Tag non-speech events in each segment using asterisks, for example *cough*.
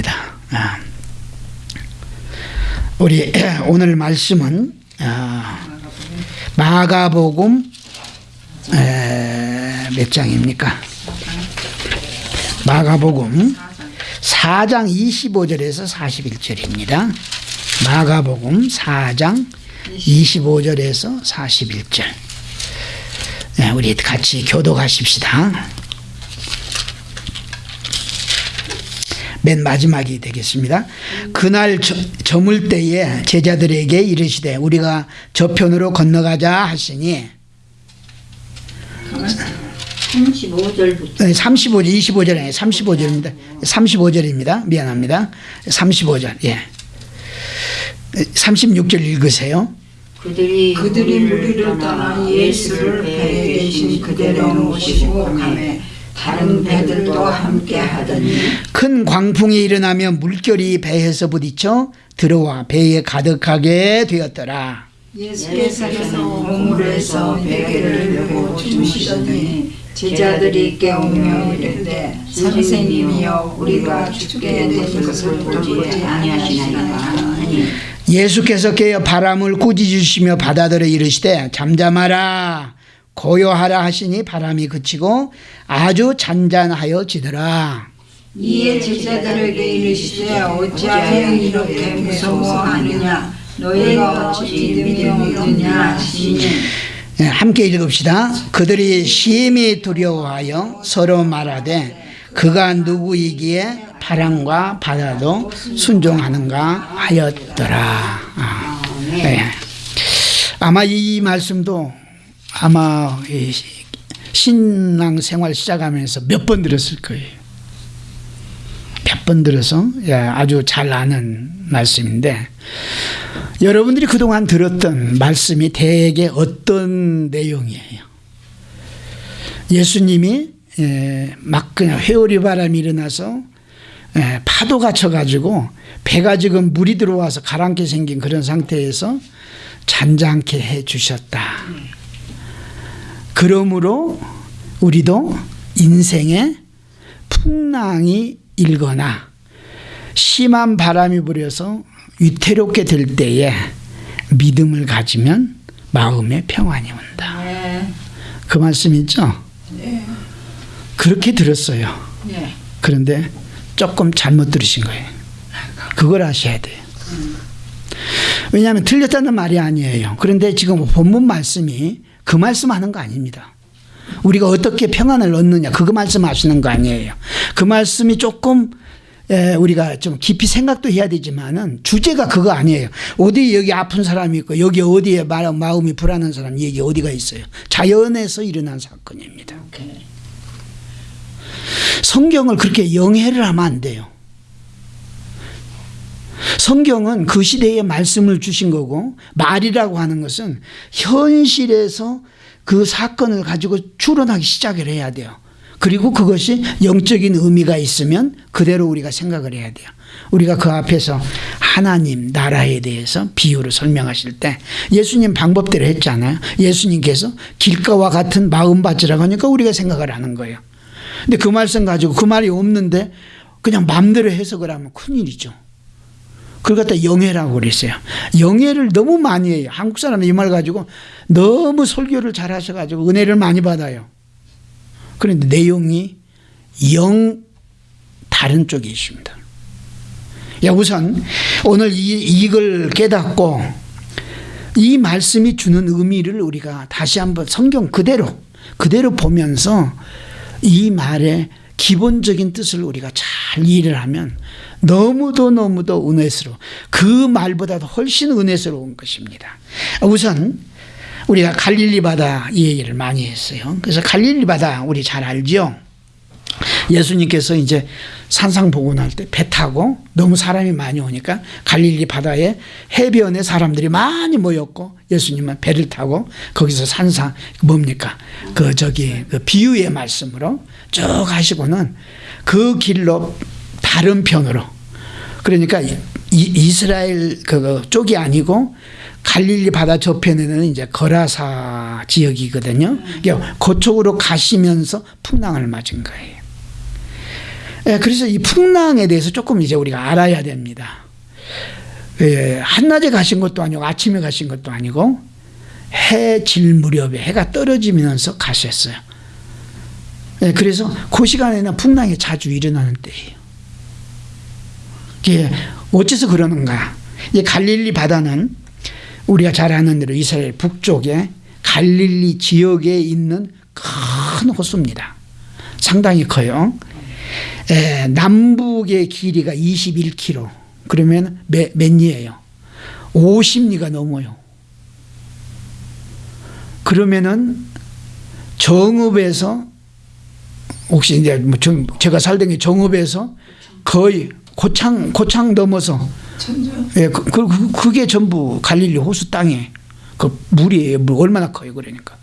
있습니다. 아. 우리 *clears throat* 오늘 말씀은 아, 마가복음 몇 장입니까? 마가복음 4장 25절에서 41절입니다. 마가복음 4장 25절에서 41절. 네, 우리 같이 교도하십시다. 맨 마지막이 되겠습니다. 그날 저, 저물 때에 제자들에게 이르시되 우리가 저편으로 건너가자 하시니 35절부터. 35절 25절 아니에요. 35절입니다. 35절입니다. 미안합니다. 35절 예. 36절 읽으세요. 그들이 그들이 무리를 떠나 예수를 배에 계신 그대로 모시고 가매 다른 배들도 함께 하더니 큰 광풍이 일어나며 물결이 배에서 부딪혀 들어와 배에 가득하게 되었더라. 예수께서 우물에서 베개를 메고 주무시더니 제자들이 깨우며 이르되 선생님이여 우리가 죽게 된 것을 보지 아니하시나이까 예수께서 깨어 바람을 꾸짖으시며 바다들을 이르시되 잠잠하라 고요하라 하시니 바람이 그치고 아주 잔잔하여 지더라 이에 제자들에게 이르시되 어찌하여 이렇게 무서워하느냐 너희가 어찌 믿음이 없느냐 하시니 예, 함께 읽읍시다. 그들이 심히 두려워하여 서로 말하되 그가 누구이기에 바람과 바다도 순종하는가 하였더라. 아, 네. 아마 이 말씀도 아마 이 신앙 생활 시작하면서 몇 번 들었을 거예요. 몇 번 들어서 예, 아주 잘 아는 말씀인데 여러분들이 그동안 들었던 말씀이 대개 어떤 내용이에요? 예수님이 예, 막 그냥 회오리 바람이 일어나서 예, 파도가 쳐가지고 배가 지금 물이 들어와서 가라앉게 생긴 그런 상태에서 잔잔케 해 주셨다. 그러므로 우리도 인생에 풍랑이 일거나 심한 바람이 불어서 위태롭게 될 때에 믿음을 가지면 마음에 평안이 온다. 네. 그 말씀 있죠? 그렇게 들었어요. 네. 그런데 조금 잘못 들으신 거예요. 그걸 아셔야 돼요. 왜냐하면 틀렸다는 말이 아니에요. 그런데 지금 본문 말씀이 그 말씀하는 거 아닙니다. 우리가 어떻게 평안을 얻느냐 그거 말씀하시는 거 아니에요. 그 말씀이 조금 에, 우리가 좀 깊이 생각도 해야 되지만은 주제가 그거 아니에요. 어디 여기 아픈 사람이 있고 여기 어디에 마- 마음이 불안한 사람 여기 어디가 있어요. 자연에서 일어난 사건입니다. 성경을 그렇게 영해를 하면 안 돼요. 성경은 그 시대에 말씀을 주신 거고 말이라고 하는 것은 현실에서 그 사건을 가지고 추론하기 시작을 해야 돼요. 그리고 그것이 영적인 의미가 있으면 그대로 우리가 생각을 해야 돼요. 우리가 그 앞에서 하나님 나라에 대해서 비유로 설명하실 때 예수님 방법대로 했잖아요. 예수님께서 길가와 같은 마음밭이라고 하니까 우리가 생각을 하는 거예요. 근데 그 말씀 가지고 그 말이 없는데 그냥 마음대로 해석을 하면 큰일이죠. 그걸 갖다 영예라고 그랬어요. 영예를 너무 많이 해요. 한국 사람은 이말 가지고 너무 설교를 잘 하셔가지고 은혜를 많이 받아요. 그런데 내용이 영 다른 쪽에 있습니다. 야, 우선 오늘 이, 이걸 깨닫고 이 말씀이 주는 의미를 우리가 다시 한번 성경 그대로 그대로 보면서 이 말의 기본적인 뜻을 우리가 잘 이해를 하면 너무도 너무도 은혜스러워 그 말보다도 훨씬 은혜스러운 것입니다. 우선 우리가 갈릴리 바다 이 얘기를 많이 했어요. 그래서 갈릴리 바다 우리 잘 알죠? 예수님께서 이제 산상복원할 때 배 타고 너무 사람이 많이 오니까 갈릴리 바다에 해변에 사람들이 많이 모였고 예수님은 배를 타고 거기서 산상 뭡니까 그 저기 그 비유의 말씀으로 쭉 하시고는 그 길로 다른 편으로 그러니까 이, 이스라엘 그 쪽이 아니고 갈릴리 바다 저편에는 이제 거라사 지역이거든요. 그쪽으로 가시면서 풍랑을 맞은 거예요. 예, 그래서 이 풍랑에 대해서 조금 이제 우리가 알아야 됩니다. 예, 한낮에 가신 것도 아니고 아침에 가신 것도 아니고 해 질 무렵에 해가 떨어지면서 가셨어요. 예, 그래서 그 시간에는 풍랑이 자주 일어나는 때예요. 이게 어째서 그러는가? 이 갈릴리 바다는 우리가 잘 아는 대로 이스라엘 북쪽에 갈릴리 지역에 있는 큰 호수입니다. 상당히 커요. 에, 남북의 길이가 21km. 그러면 몇, 몇 리예요? 50리가 넘어요. 그러면은 정읍에서 혹시 이제 뭐 정- 제가 살던 게 정읍에서 거의 고창 고창 넘어서 예, 그, 그, 그- 그게 전부 갈릴리 호수 땅에 그 물이에요. 물 얼마나 커요, 그러니까.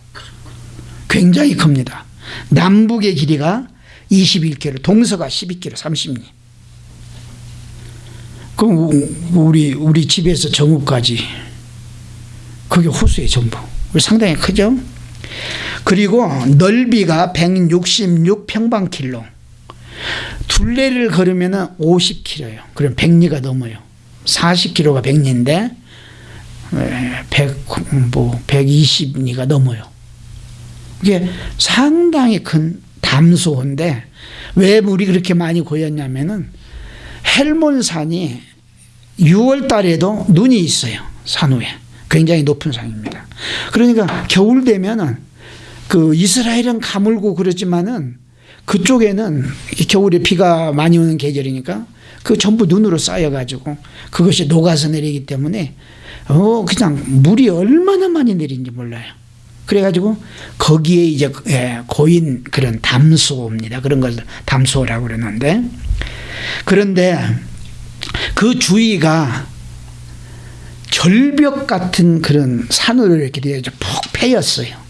굉장히 큽니다. 남북의 길이가 21km, 동서가 12km, 30리. 그럼 우- 우리 우리 집에서 정읍까지 그게 호수의 전부. 상당히 크죠? 그리고 넓이가 166 평방킬로. 둘레를 걸으면 50km예요. 그럼 100리가 넘어요. 40km가 100리인데 100, 뭐 120리가 넘어요. 이게 상당히 큰 담소인데 왜 물이 그렇게 많이 고였냐면은 헬몬산이 6월 달에도 눈이 있어요. 산 위에. 굉장히 높은 산입니다. 그러니까 겨울 되면은 그 이스라엘은 가물고 그러지만은 그쪽에는 이 겨울에 비가 많이 오는 계절이니까 그 전부 눈으로 쌓여가지고 그것이 녹아서 내리기 때문에 어 그냥 물이 얼마나 많이 내린지 몰라요. 그래가지고 거기에 이제 예, 고인 그런 담소입니다. 그런 걸 담소라고 그러는데 그런데 그 주위가 절벽 같은 그런 산으로 이렇게 되어 푹 패였어요.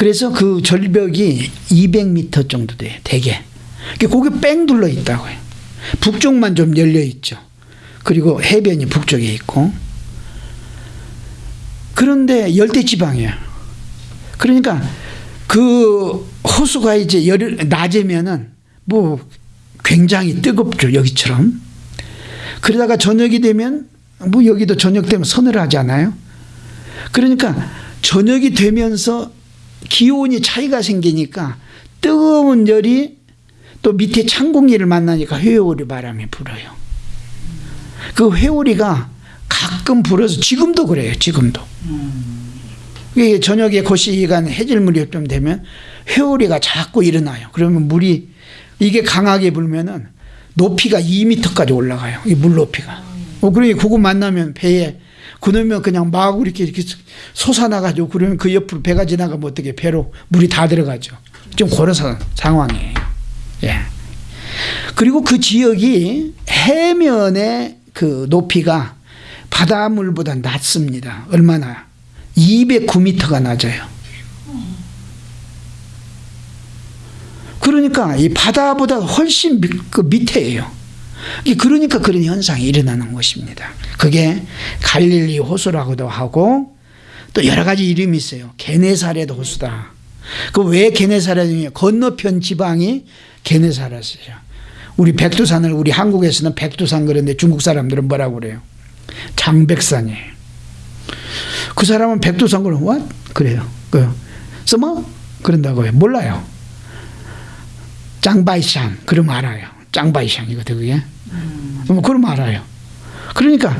그래서 그 절벽이 200m 정도 돼요. 대개. 거기 뺑 둘러 있다고요. 북쪽만 좀 열려 있죠. 그리고 해변이 북쪽에 있고. 그런데 열대 지방이에요. 그러니까 그 호수가 이제 열 낮에면은 뭐 굉장히 뜨겁죠. 여기처럼. 그러다가 저녁이 되면 뭐 여기도 저녁 되면 서늘하잖아요. 그러니까 저녁이 되면서 기온이 차이가 생기니까 뜨거운 열이 또 밑에 찬 공기를 만나니까 회오리 바람이 불어요. 그 회오리가 가끔 불어서 지금도 그래요. 지금도. 이게 저녁에 거시간 해질물이 좀 되면 회오리가 자꾸 일어나요. 그러면 물이 이게 강하게 불면은 높이가 2m까지 올라가요. 이 물 높이가. 어, 그러니 그거 만나면 배에 그러면 그냥 막 이렇게 이렇게 솟아나가지고 그러면 그 옆으로 배가 지나가면 어떻게 배로 물이 다 들어가죠. 좀 그래서 상황이에요. 예. 그리고 그 지역이 해면의 그 높이가 바닷물보다 낮습니다. 얼마나? 209m가 낮아요. 그러니까 이 바다보다 훨씬 밑- 그 밑에예요. 그러니까 그런 현상이 일어나는 것입니다. 그게 갈릴리 호수라고도 하고 또 여러 가지 이름이 있어요. 게네사렛 호수다. 그 왜 게네사렛이냐? 건너편 지방이 게네사렛이죠. 우리 백두산을 우리 한국에서는 백두산 그런데 중국 사람들은 뭐라고 그래요? 장백산이에요. 그 사람은 백두산 그러면 what? 그래요. 그 써머? 그런다고요. 몰라요. 짱바이샹 그러면 알아요. 짱바이샹이거든 그게. 뭐 그럼 알아요. 그러니까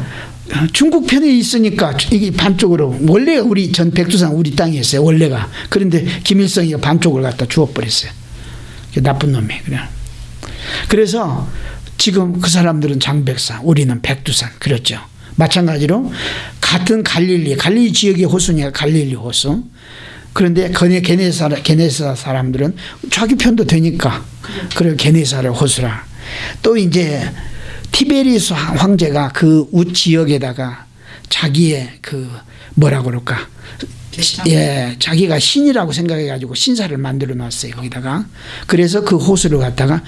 중국 편에 있으니까 이게 반쪽으로 원래 우리 전 백두산 우리 땅이었어요. 원래가. 그런데 김일성이가 반쪽을 갖다 주워버렸어요. 그 나쁜 놈이 그냥. 그래서 지금 그 사람들은 장백산, 우리는 백두산 그렇죠. 마찬가지로 같은 갈릴리, 갈릴리 지역의 호수니까 갈릴리 호수. 그런데 게네사 게네사 사람들은 자기 편도 되니까 그래 게네사를 호수라. 또 이제 티베리스 황제가 그 우 지역에다가 자기의 그 뭐라 그럴까? 예, 자기가 신이라고 생각해 가지고 신사를 만들어 놨어요 거기다가. 그래서 그 호수를 갖다가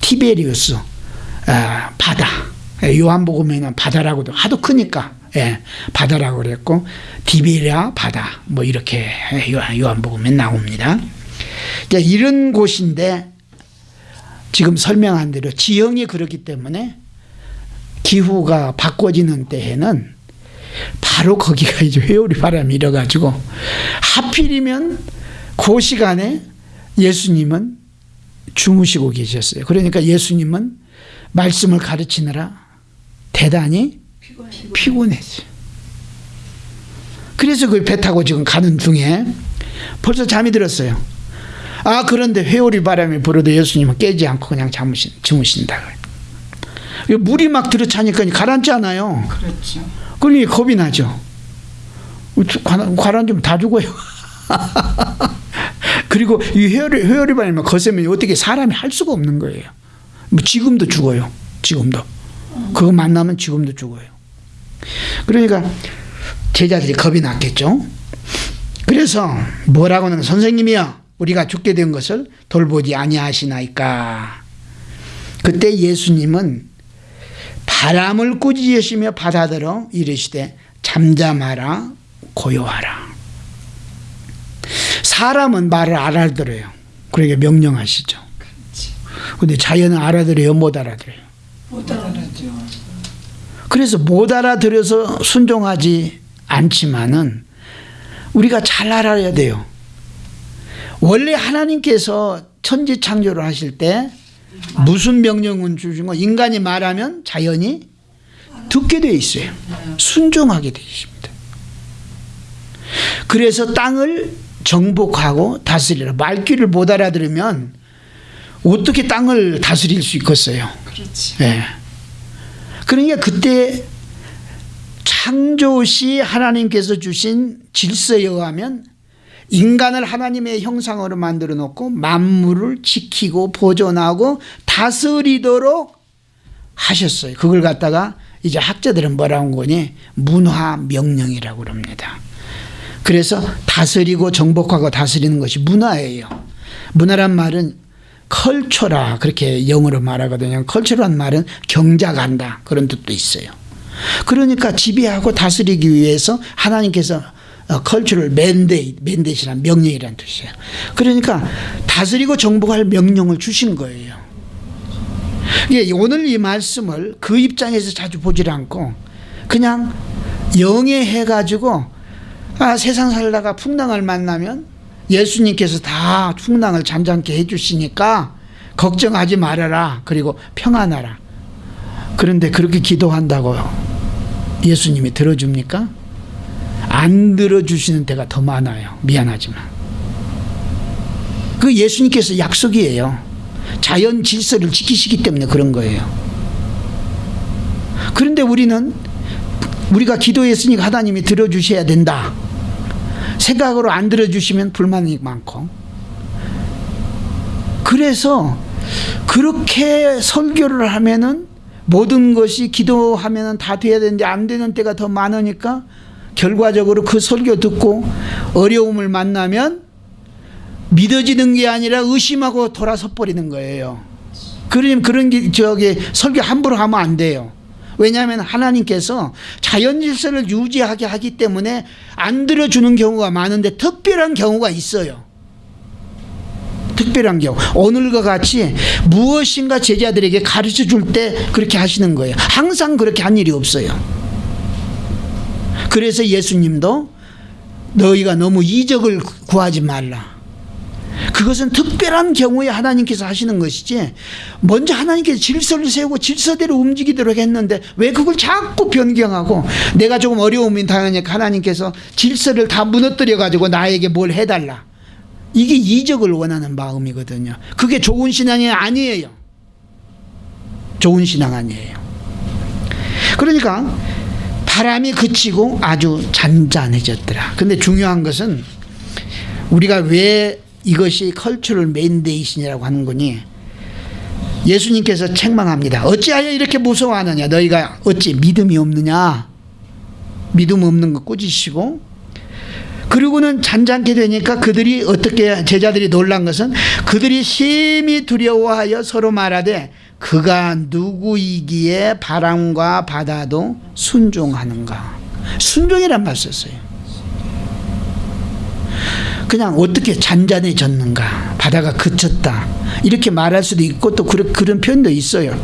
티베리우스 아, 바다. 예, 요한복음에는 바다라고도 하도 크니까 예, 바다라고 그랬고 디베리아 바다 뭐 이렇게 요한, 요한복음에 나옵니다. 이제 이런 곳인데 지금 설명한 대로 지형이 그렇기 때문에 기후가 바꿔지는 때에는 바로 거기가 이제 회오리 바람이 일어가지고 하필이면 그 시간에 예수님은 주무시고 계셨어요. 그러니까 예수님은 말씀을 가르치느라 대단히 피곤했어요. 그래서 그 배 타고 지금 가는 중에 벌써 잠이 들었어요. 아 그런데 회오리 바람이 불어도 예수님은 깨지 않고 그냥 잠으신, 주무신다. 물이 막 들어차니까 가라앉지 않아요. 그렇죠. 그러니 겁이 나죠. 가라앉으면 다 죽어요. *laughs* 그리고 이 회오리, 회오리 바람이 거세면 어떻게 사람이 할 수가 없는 거예요. 뭐 지금도 죽어요. 지금도. 그거 만나면 지금도 죽어요. 그러니까 제자들이 겁이 났겠죠. 그래서 뭐라고는 선생님이여 우리가 죽게 된 것을 돌보지 아니하시나이까. 그때 예수님은 바람을 꾸짖으시며 바다들어 이르시되 잠잠하라 고요하라. 사람은 말을 알아들어요. 그러니까 명령하시죠. 근데 자연은 알아들어요, 못 알아들어요. 그래서 못 알아들어서 순종하지 않지만은 우리가 잘 알아야 돼요. 원래 하나님께서 천지 창조를 하실 때 무슨 명령은 주신 거 인간이 말하면 자연이 듣게 돼 있어요. 순종하게 돼 있습니다. 그래서 땅을 정복하고 다스리라. 말귀를 못 알아들으면 어떻게 땅을 다스릴 수 있겠어요? 그렇지. 예. 그러니까 그때 창조시 하나님께서 주신 질서에 의하면 인간을 하나님의 형상으로 만들어 놓고 만물을 지키고 보존하고 다스리도록 하셨어요. 그걸 갖다가 이제 학자들은 뭐라고 한 거니? 문화 명령이라고 그럽니다. 그래서 다스리고 정복하고 다스리는 것이 문화예요. 문화란 말은 컬처라 그렇게 영어로 말하거든요. 컬처란 말은 경작한다 그런 뜻도 있어요. 그러니까 지배하고 다스리기 위해서 하나님께서 컬처를 맨데이트, 맨데이트란 명령이라는 뜻이에요. 그러니까 다스리고 정복할 명령을 주신 거예요. 예, 오늘 이 말씀을 그 입장에서 자주 보질 않고 그냥 영해해가지고 아, 세상 살다가 풍랑을 만나면 예수님께서 다 풍랑을 잔잔케 해주시니까 걱정하지 말아라. 그리고 평안하라. 그런데 그렇게 기도한다고요. 예수님이 들어줍니까? 안 들어주시는 때가 더 많아요. 미안하지만. 그 예수님께서 약속이에요. 자연 질서를 지키시기 때문에 그런 거예요. 그런데 우리는 우리가 기도했으니까 하나님이 들어주셔야 된다. 생각으로 안 들어주시면 불만이 많고. 그래서 그렇게 설교를 하면은 모든 것이 기도하면은 다 돼야 되는데 안 되는 때가 더 많으니까 결과적으로 그 설교 듣고 어려움을 만나면 믿어지는 게 아니라 의심하고 돌아서 버리는 거예요. 그러면 그런 게 저기 설교 함부로 하면 안 돼요. 왜냐하면 하나님께서 자연 질서를 유지하게 하기 때문에 안 들어주는 경우가 많은데 특별한 경우가 있어요. 특별한 경우 오늘과 같이 무엇인가 제자들에게 가르쳐 줄 때 그렇게 하시는 거예요. 항상 그렇게 한 일이 없어요. 그래서 예수님도 너희가 너무 이적을 구하지 말라. 그것은 특별한 경우에 하나님께서 하시는 것이지 먼저 하나님께서 질서를 세우고 질서대로 움직이도록 했는데 왜 그걸 자꾸 변경하고 내가 조금 어려움이 당하니까 하나님께서 질서를 다 무너뜨려 가지고 나에게 뭘 해달라. 이게 이적을 원하는 마음이거든요. 그게 좋은 신앙이 아니에요. 좋은 신앙 아니에요. 그러니까 바람이 그치고 아주 잔잔해졌더라. 근데 중요한 것은 우리가 왜 이것이 컬처럴 맨데이션이라고 하는 거니 예수님께서 책망합니다. 어찌하여 이렇게 무서워하느냐? 너희가 어찌 믿음이 없느냐? 믿음 없는 거 꾸짖으시고. 그리고는 잔잔케 되니까 그들이 어떻게 제자들이 놀란 것은 그들이 심히 두려워하여 서로 말하되 그가 누구이기에 바람과 바다도 순종하는가? 순종이란 말 썼어요 그냥 어떻게 잔잔해졌는가 바다가 그쳤다. 이렇게 말할 수도 있고 또 그런, 그런 표현도 있어요.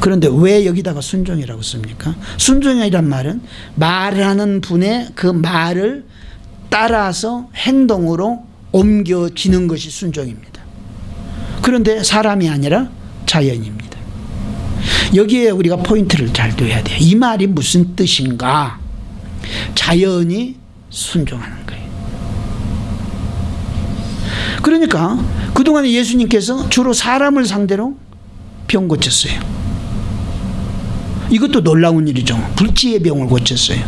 그런데 왜 여기다가 순종이라고 씁니까? 순종이란 말은 말하는 분의 그 말을 따라서 행동으로 옮겨지는 것이 순종입니다. 그런데 사람이 아니라 자연입니다. 여기에 우리가 포인트를 잘 둬야 돼요. 이 말이 무슨 뜻인가? 자연이 순종하는 그러니까 그동안에 예수님께서 주로 사람을 상대로 병 고쳤어요. 이것도 놀라운 일이죠. 불치의 병을 고쳤어요.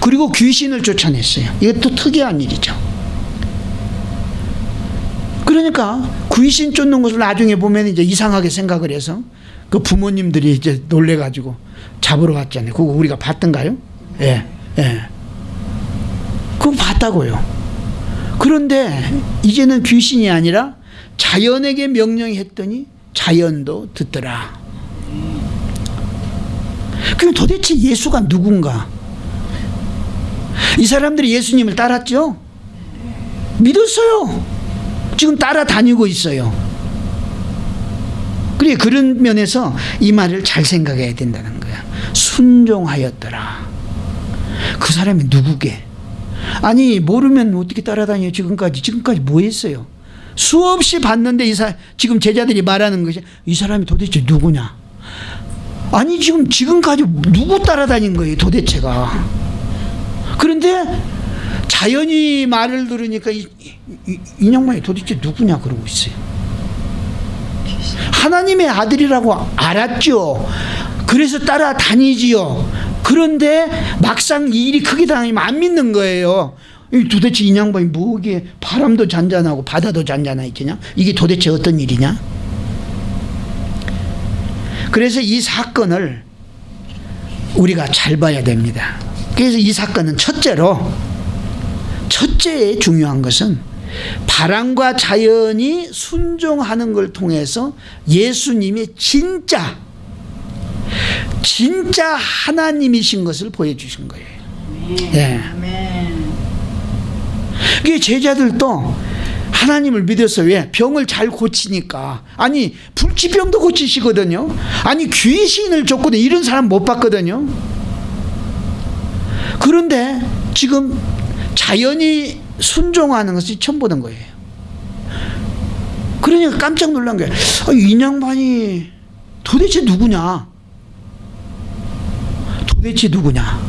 그리고 귀신을 쫓아냈어요. 이것도 특이한 일이죠. 그러니까 귀신 쫓는 것을 나중에 보면 이제 이상하게 생각을 해서 그 부모님들이 이제 놀래가지고 잡으러 갔잖아요. 그거 우리가 봤던가요? 예, 예. 그거 봤다고요. 그런데 이제는 귀신이 아니라 자연에게 명령했더니 자연도 듣더라. 그럼 도대체 예수가 누군가? 이 사람들이 예수님을 따랐죠? 믿었어요. 지금 따라다니고 있어요. 그래 그런 면에서 이 말을 잘 생각해야 된다는 거야. 순종하였더라. 그 사람이 누구게? 아니 모르면 어떻게 따라다녀 지금까지 지금까지 뭐 했어요? 수없이 봤는데 이 사, 지금 제자들이 말하는 것이 이 사람이 도대체 누구냐? 아니 지금 지금까지 누구 따라다닌 거예요 도대체가? 그런데 자연이 말을 들으니까 이, 이, 이 양반이 도대체 누구냐 그러고 있어요. 하나님의 아들이라고 알았죠. 그래서 따라다니지요. 그런데 막상 이 일이 크게 당하면 안 믿는 거예요. 도대체 이 양반이 뭐기에 바람도 잔잔하고 바다도 잔잔하겠냐? 이게 도대체 어떤 일이냐? 그래서 이 사건을 우리가 잘 봐야 됩니다. 그래서 이 사건은 첫째로 첫째에 중요한 것은 바람과 자연이 순종하는 걸 통해서 예수님이 진짜 진짜 하나님이신 것을 보여주신 거예요. 예. 이 제자들도 하나님을 믿어서 왜 병을 잘 고치니까 아니 불치병도 고치시거든요. 아니 귀신을 쫓거든 이런 사람 못 봤거든요. 그런데 지금 자연이 순종하는 것이 처음 보는 거예요. 그러니까 깜짝 놀란 거예요. 아, 이 양반이 도대체 누구냐? 도대체 누구냐?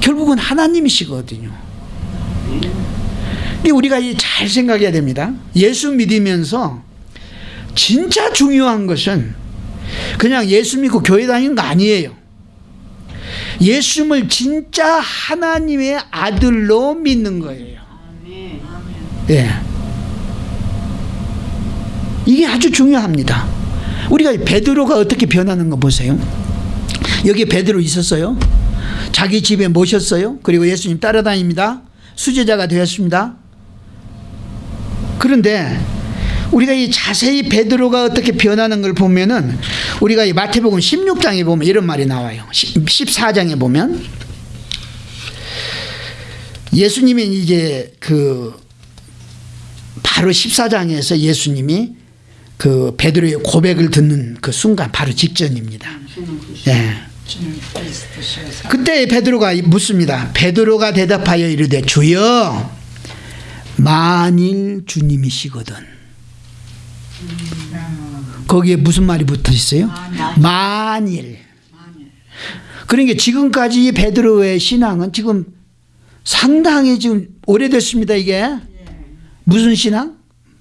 결국은 하나님이시거든요. 근데 우리가 잘 생각해야 됩니다. 예수 믿으면서 진짜 중요한 것은 그냥 예수 믿고 교회 다니는 거 아니에요. 예수님을 진짜 하나님의 아들로 믿는 거예요. 예. 이게 아주 중요합니다. 우리가 베드로가 어떻게 변하는 거 보세요. 여기 베드로 있었어요. 자기 집에 모셨어요. 그리고 예수님 따라다닙니다. 수제자가 되었습니다. 그런데 우리가 이 자세히 베드로가 어떻게 변하는 걸 보면은 우리가 이 마태복음 16장에 보면 이런 말이 나와요. 14장에 보면 예수님이 이제 그 바로 14장에서 예수님이 그 베드로의 고백을 듣는 그 순간 바로 직전입니다. 예. 그때 베드로가 묻습니다. 베드로가 대답하여 이르되 주여 만일 주님이시거든. 거기에 무슨 말이 붙어 있어요? 만일. 그러니까 지금까지 베드로의 신앙은 지금 상당히 지금 오래됐습니다. 이게 무슨 신앙?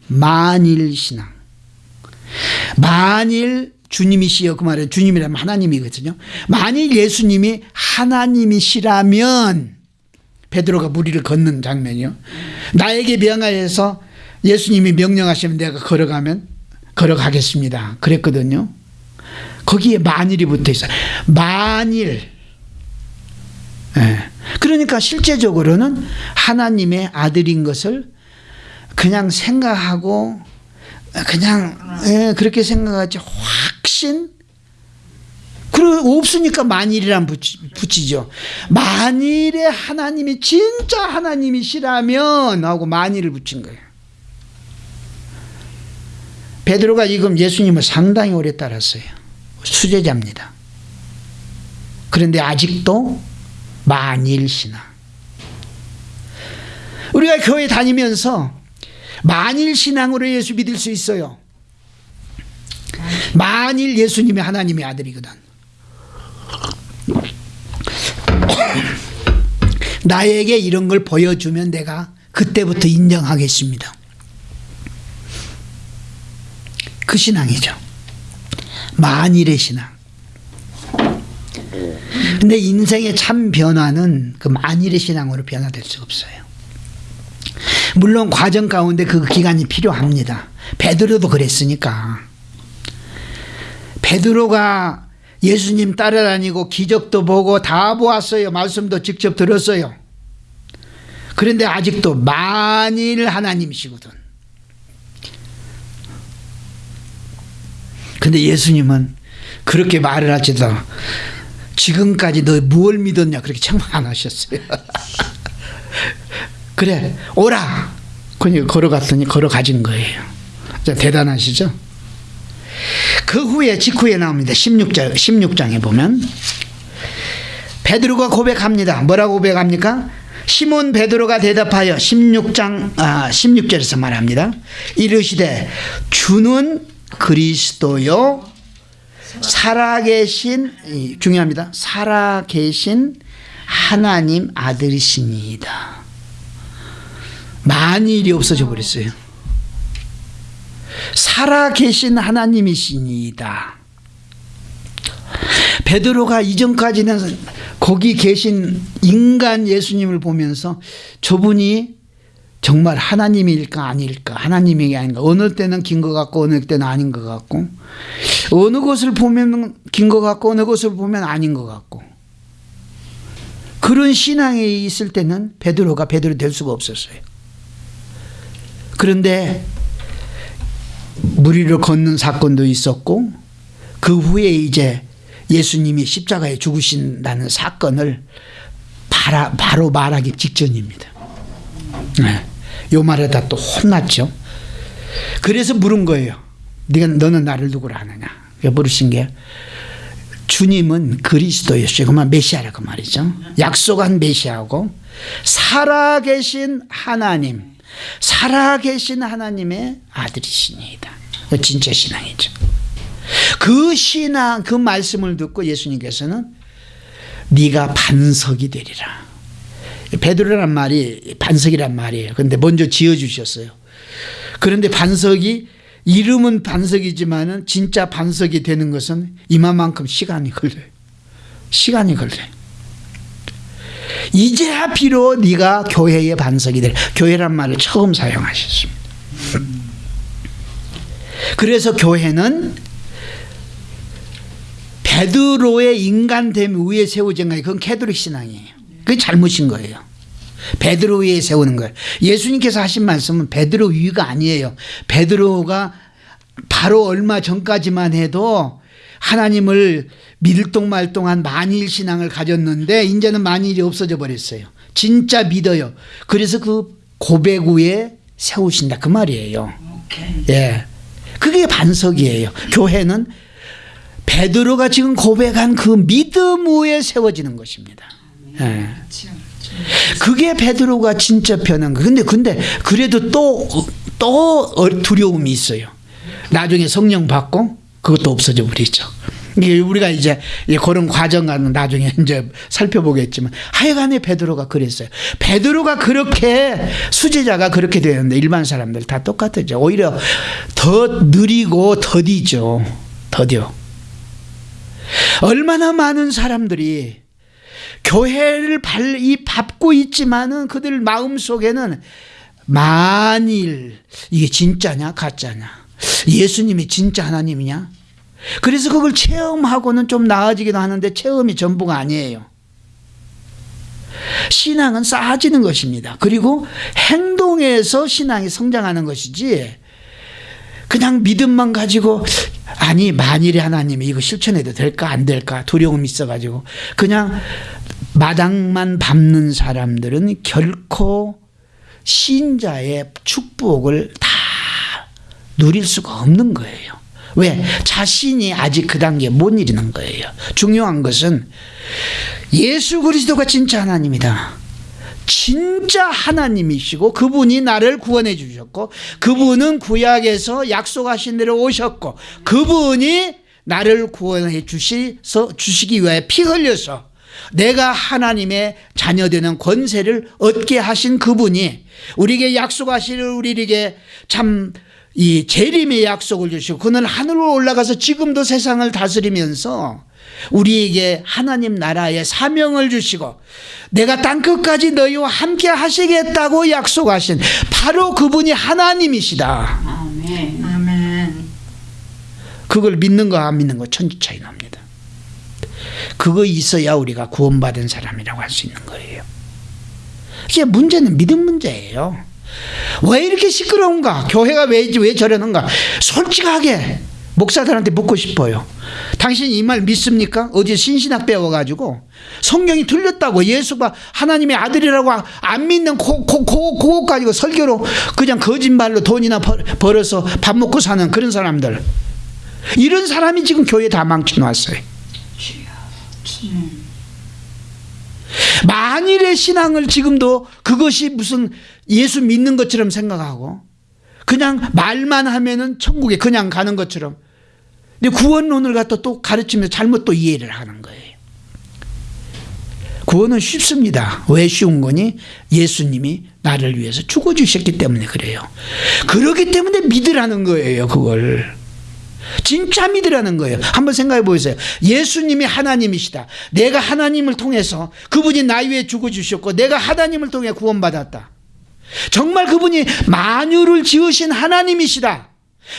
만일 신앙. 만일 주님이시여 그 말은 주님이라면 하나님이거든요. 만일 예수님이 하나님이시라면 베드로가 무리를 걷는 장면이요. 나에게 명하여서 예수님이 명령하시면 내가 걸어가면 걸어가겠습니다. 그랬거든요. 거기에 만일이 붙어 있어요. 만일. 예. 그러니까 실제적으로는 하나님의 아들인 것을 그냥 생각하고 그냥 예, 그렇게 생각하지 확신 그 없으니까 만일이란 붙이, 붙이죠. 만일에 하나님이 진짜 하나님이시라면 하고 만일을 붙인 거예요. 베드로가 지금 예수님을 상당히 오래 따랐어요. 수제자입니다. 그런데 아직도 만일 신앙. 우리가 교회 다니면서 만일 신앙으로 예수 믿을 수 있어요. 만일 예수님이 하나님의 아들이거든. 나에게 이런 걸 보여주면 내가 그때부터 인정하겠습니다. 그 신앙이죠. 만일의 신앙. 근데 인생의 참 변화는 그 만일의 신앙으로 변화될 수 없어요. 물론 과정 가운데 그 기간이 필요합니다. 베드로도 그랬으니까. 베드로가 예수님 따라다니고 기적도 보고 다 보았어요. 말씀도 직접 들었어요. 그런데 아직도 만일 하나님이시거든. 근데 예수님은 그렇게 말을 하지도 지금까지 너 무엇을 믿었냐 그렇게 청말 안 하셨어요. *laughs* 그래 오라. 그냥 걸어갔더니 걸어가진 거예요. 대단하시죠? 그 후에 직후에 나옵니다. 16장, 16장에 보면 베드로가 고백합니다. 뭐라고 고백합니까? 시몬 베드로가 대답하여 16장 아, 16절에서 말합니다. 이르시되 주는 그리스도요 살아계신 중요합니다. 살아계신 하나님 아들이시니이다. 만일이 없어져 버렸어요. 살아계신 하나님이시니이다. 베드로가 이전까지는 거기 계신 인간 예수님을 보면서 저분이 정말 하나님일까 아닐까 하나님이 아닌가 어느 때는 긴 것 같고 어느 때는 아닌 것 같고 어느 것을 보면 긴 것 같고 어느 것을 보면 아닌 것 같고 그런 신앙에 있을 때는 베드로가 베드로 될 수가 없었어요. 그런데 물 위를 걷는 사건도 있었고 그 후에 이제 예수님이 십자가에 죽으신다는 사건을 바로 말하기 직전입니다. 네. 요 말에다 또 혼났죠. 그래서 물은 거예요. 네가 너는 나를 누구라 하느냐. 물으신 게 주님은 그리스도였어요. 그만 메시아라고 말이죠. 약속한 메시아고 살아계신 하나님, 살아계신 하나님의 아들이시니이다. 진짜 신앙이죠. 그 신앙, 그 말씀을 듣고 예수님께서는 네가 반석이 되리라. 베드로란 말이 반석이란 말이에요. 그런데 먼저 지어주셨어요. 그런데 반석이 이름은 반석이지만은 진짜 반석이 되는 것은 이만큼 시간이 걸려요. 시간이 걸려요. 이제야 비로 네가 교회의 반석이 될 교회란 말을 처음 사용하셨습니다. 그래서 교회는 베드로의 인간됨 위에 세워진 거예요. 그건 캐도릭 신앙이에요. 그게 잘못인 거예요. 베드로 위에 세우는 거예요. 예수님께서 하신 말씀은 베드로 위가 아니에요. 베드로가 바로 얼마 전까지만 해도 하나님을 믿을동말동한 만일 신앙을 가졌는데 이제는 만일이 없어져 버렸어요. 진짜 믿어요. 그래서 그 고백 위에 세우신다 그 말이에요. 예. 그게 반석이에요. 교회는 베드로가 지금 고백한 그 믿음 위에 세워지는 것입니다. 예. 그게 베드로가 진짜 변한 거. 근데 근데 그래도 또또 두려움이 있어요. 나중에 성령 받고 그것도 없어져 버리죠. 이게 우리가 이제 그런 과정은 나중에 *laughs* 이제 살펴보겠지만 하여간에 베드로가 그랬어요. 베드로가 그렇게 수제자가 그렇게 되는데 일반 사람들 다 똑같죠. 오히려 더 느리고 더디죠. 더뎌. 얼마나 많은 사람들이 교회를 발, 밟고 있지만은 그들 마음 속에는 만일 이게 진짜냐 가짜냐 예수님이 진짜 하나님이냐 그래서 그걸 체험하고는 좀 나아지기도 하는데 체험이 전부가 아니에요. 신앙은 쌓아지는 것입니다. 그리고 행동에서 신앙이 성장하는 것이지 그냥 믿음만 가지고 아니 만일에 하나님이 이거 실천해도 될까 안 될까 두려움이 있어가지고 그냥 마당만 밟는 사람들은 결코 신자의 축복을 다 누릴 수가 없는 거예요. 왜? 자신이 아직 그 단계에 못 이르는 거예요. 중요한 것은 예수 그리스도가 진짜 하나님이다. 진짜 하나님이시고 그분이 나를 구원해 주셨고 그분은 구약에서 약속하신 대로 오셨고 그분이 나를 구원해 주시서 주시기 위해 피 흘려서 내가 하나님의 자녀 되는 권세를 얻게 하신 그분이 우리에게 약속하시를 우리에게 참 이 재림의 약속을 주시고 그는 하늘로 올라가서 지금도 세상을 다스리면서 우리에게 하나님 나라의 사명을 주시고 내가 땅끝까지 너희와 함께 하시겠다고 약속하신 바로 그분이 하나님이시다. 아멘. 아멘. 그걸 믿는 거안 믿는 거 천지 차이 납니다. 그거 있어야 우리가 구원받은 사람이라고 할 수 있는 거예요. 이게 문제는 믿음 문제예요. 왜 이렇게 시끄러운가? 교회가 왜, 왜 저러는가? 솔직하게 목사들한테 묻고 싶어요. 당신 이 말 믿습니까? 어제 신신학 배워가지고 성경이 틀렸다고 예수가 하나님의 아들이라고 안 믿는 그거 가지고 설교로 그냥 거짓말로 돈이나 벌, 벌어서 밥 먹고 사는 그런 사람들. 이런 사람이 지금 교회 다 망쳐놨어요. 만일의 신앙을 지금도 그것이 무슨 예수 믿는 것처럼 생각하고 그냥 말만 하면은 천국에 그냥 가는 것처럼 근데 구원론을 갖다 또 가르치면서 잘못 또 이해를 하는 거예요. 구원은 쉽습니다. 왜 쉬운 거니? 예수님이 나를 위해서 죽어주셨기 때문에 그래요. 그러기 때문에 믿으라는 거예요, 그걸. 진짜 믿으라는 거예요. 한번 생각해 보세요. 예수님이 하나님이시다. 내가 하나님을 통해서 그분이 나위 위해 죽어주셨고 내가 하나님을 통해 구원받았다. 정말 그분이 만유를 지으신 하나님이시다.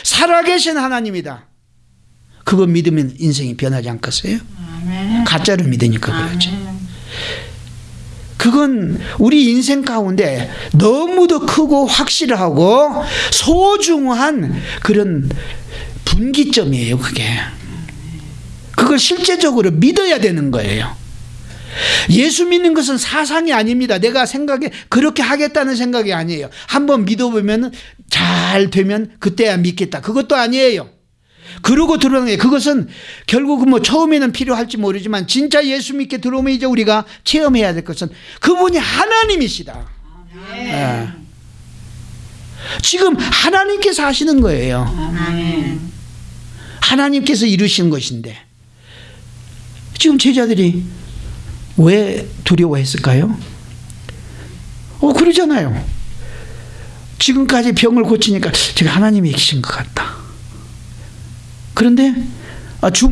살아계신 하나님이다. 그거 믿으면 인생이 변하지 않겠어요? 아멘. 가짜를 믿으니까 그렇지. 아멘. 그건 우리 인생 가운데 너무도 크고 확실하고 소중한 그런 분기점이에요, 그게. 그걸 실제적으로 믿어야 되는 거예요. 예수 믿는 것은 사상이 아닙니다. 내가 생각에 그렇게 하겠다는 생각이 아니에요. 한번 믿어보면 잘 되면 그때야 믿겠다. 그것도 아니에요. 그러고 들어오는 게 그것은 결국은 뭐 처음에는 필요할지 모르지만 진짜 예수 믿게 들어오면 이제 우리가 체험해야 될 것은 그분이 하나님이시다. 예. 지금 하나님께서 하시는 거예요. 아멘. 하나님께서 이루신 것인데 지금 제자들이 왜 두려워했을까요? 어 그러잖아요. 지금까지 병을 고치니까 제가 하나님이 계신 것 같다. 그런데 아, 주,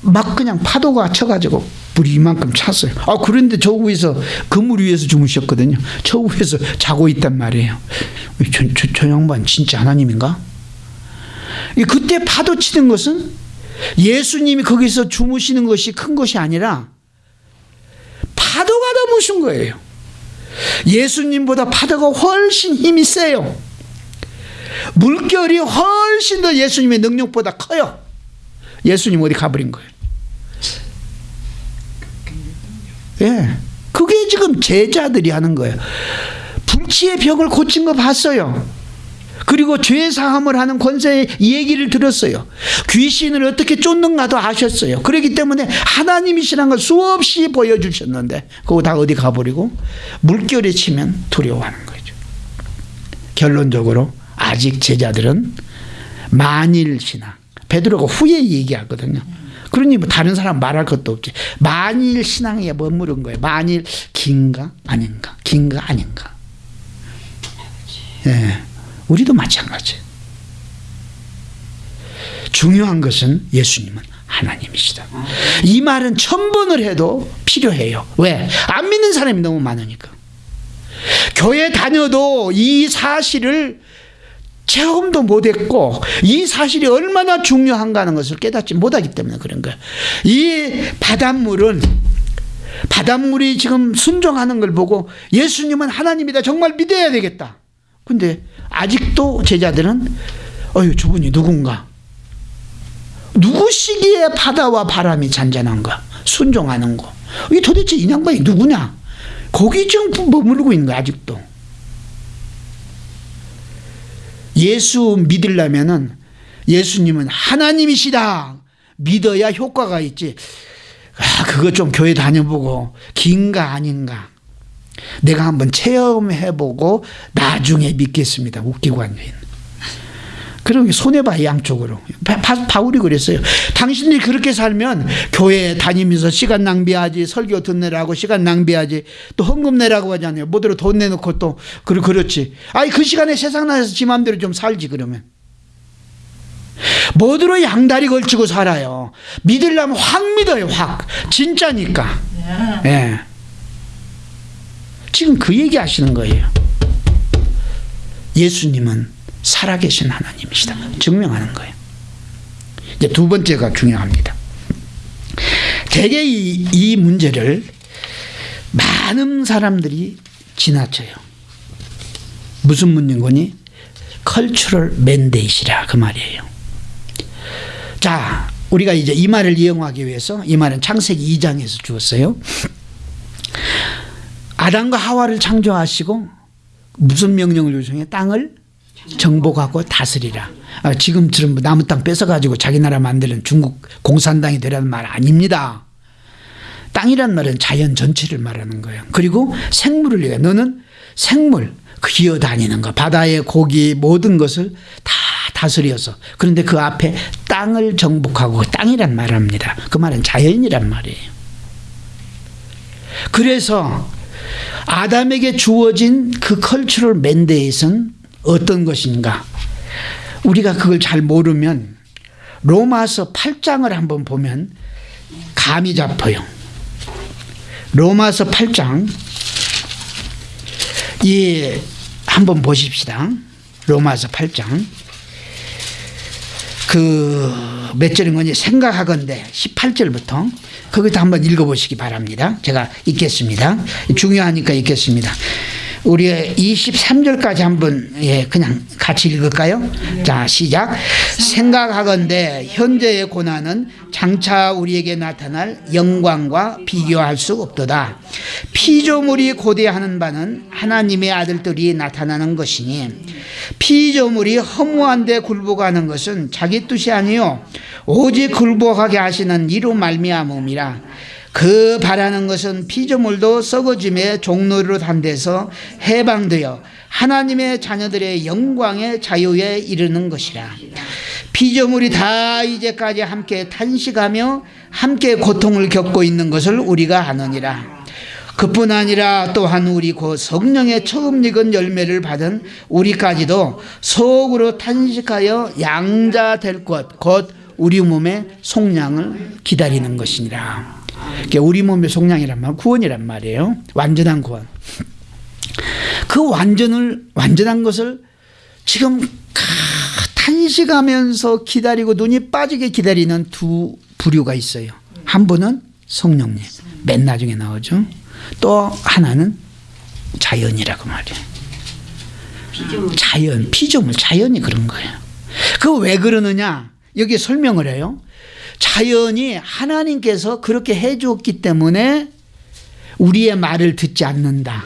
막 그냥 파도가 쳐가지고 물이 이만큼 찼어요. 아 그런데 저 위에서 그물 위에서 주무셨거든요. 저 위에서 자고 있단 말이에요. 저, 저, 저 양반 진짜 하나님인가? 이 그때 파도 치는 것은 예수님이 거기서 주무시는 것이 큰 것이 아니라 무슨 거예요. 예수님보다 파도가 훨씬 힘이 세요. 물결이 훨씬 더 예수님의 능력보다 커요. 예수님 어디 가버린 거예요. 예. 그게 지금 제자들이 하는 거예요. 불치의 벽을 고친 거 봤어요. 그리고 죄 사함을 하는 권세의 얘기를 들었어요. 귀신을 어떻게 쫓는가도 아셨어요. 그렇기 때문에 하나님이시라는 걸 수없이 보여주셨는데 그거 다 어디 가버리고 물결에 치면 두려워하는 거죠. 결론적으로 아직 제자들은 만일 신앙 베드로가 후에 얘기하거든요. 그러니 뭐 다른 사람 말할 것도 없지. 만일 신앙에 머무른 거예요. 만일 긴가 아닌가 긴가 아닌가. 예. 우리도 마찬가지. 중요한 것은 예수님은 하나님이시다. 이 말은 천 번을 해도 필요해요. 왜? 안 믿는 사람이 너무 많으니까. 교회 다녀도 이 사실을 체험도 못했고 이 사실이 얼마나 중요한가 하는 것을 깨닫지 못하기 때문에 그런 거예요. 이 바닷물은 바닷물이 지금 순종하는 걸 보고 예수님은 하나님이다 정말 믿어야 되겠다. 근데 아직도 제자들은 어휴 저분이 누군가? 누구시기에 바다와 바람이 잔잔한가 순종하는 거. 이게 도대체 이 양반이 누구냐? 거기 지금 머무르고 있는 거야 아직도. 예수 믿으려면은 예수님은 하나님이시다. 믿어야 효과가 있지. 아 그거 좀 교회 다녀보고 긴가 아닌가 내가 한번 체험해보고 나중에 믿겠습니다. 웃기고 앉아있는 그럼 손해봐 양쪽으로. 바, 바, 바울이 그랬어요. 당신들이 그렇게 살면 교회 다니면서 시간 낭비하지 설교 듣느라고 시간 낭비하지 또 헌금 내라고 하잖아요? 뭐대로 돈 내놓고 또 그러, 그렇지. 아니 그 시간에 세상 나가서 지 맘대로 좀 살지 그러면. 뭐대로 양다리 걸치고 살아요? 믿으려면 확 믿어요 확. 진짜니까. 예. 지금 그 얘기 하시는 거예요 예수님은 살아계신 하나님이시다. 증명하는 거예요. 이제 두 번째가 중요합니다. 대개 이, 이 문제를 많은 사람들이 지나쳐요. 무슨 문제인 거니? 컬처럴 맨데이시라 그 말이에요. 자, 우리가 이제 이 말을 이용하기 위해서 이 말은 창세기 2장에서 주었어요. 아담과 하와를 창조하시고 무슨 명령을 요청해? 땅을 정복하고 다스리라. 아, 지금처럼 뭐 남의 땅 뺏어가지고 자기 나라 만드는 중국 공산당이 되라는 말 아닙니다. 땅이란 말은 자연 전체를 말하는 거예요. 그리고 생물을 위해 너는 생물 기어다니는 거 바다의 고기 모든 것을 다 다스려서 그런데 그 앞에 땅을 정복하고 땅이란 말을 합니다. 그 말은 자연이란 말이에요. 그래서 아담에게 주어진 그 컬처럴 맨데이트는 어떤 것인가? 우리가 그걸 잘 모르면 로마서 8장을 한번 보면 감이 잡혀요. 로마서 8장. 예, 한번 보십시다. 로마서 8장. 그 몇 절인 건지 생각하건대. 18절부터 거기도 한번 읽어보시기 바랍니다. 제가 읽겠습니다. 중요하니까 읽겠습니다 우리 23절까지 한번 예 그냥 같이 읽을까요? 자 시작. 생각하건대 현재의 고난은 장차 우리에게 나타날 영광과 비교할 수 없도다. 피조물이 고대하는 바는 하나님의 아들들이 나타나는 것이니 피조물이 허무한데 굴복하는 것은 자기 뜻이 아니요 오직 굴복하게 하시는 이로 말미암음이라 그 바라는 것은 피조물도 썩어짐의 종로로 단대서 해방되어 하나님의 자녀들의 영광의 자유에 이르는 것이라. 피조물이 다 이제까지 함께 탄식하며 함께 고통을 겪고 있는 것을 우리가 아느니라. 그뿐 아니라 또한 우리 곧 성령의 처음 익은 열매를 받은 우리까지도 속으로 탄식하여 양자 될 것 곧 우리 몸의 속량을 기다리는 것이니라 우리 몸의 속량이란 말, 구원이란 말이에요. 완전한 구원. 그 완전을 완전한 것을 지금 탄식하면서 기다리고 눈이 빠지게 기다리는 두 부류가 있어요. 한 분은 성령님, 맨 나중에 나오죠. 또 하나는 자연이라고 말이에요. 자연, 피조물, 자연이 그런 거예요. 그 왜 그러느냐? 여기 설명을 해요. 자연이 하나님께서 그렇게 해주었기 때문에 우리의 말을 듣지 않는다.